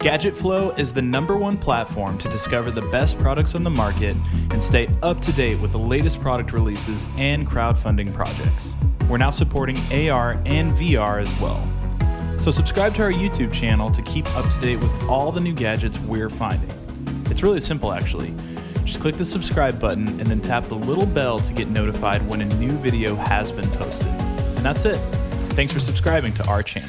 Gadget Flow is the number one platform to discover the best products on the market and stay up to date with the latest product releases and crowdfunding projects. We're now supporting AR and VR as well. So subscribe to our YouTube channel to keep up to date with all the new gadgets we're finding. It's really simple actually. Just click the subscribe button and then tap the little bell to get notified when a new video has been posted. And that's it. Thanks for subscribing to our channel.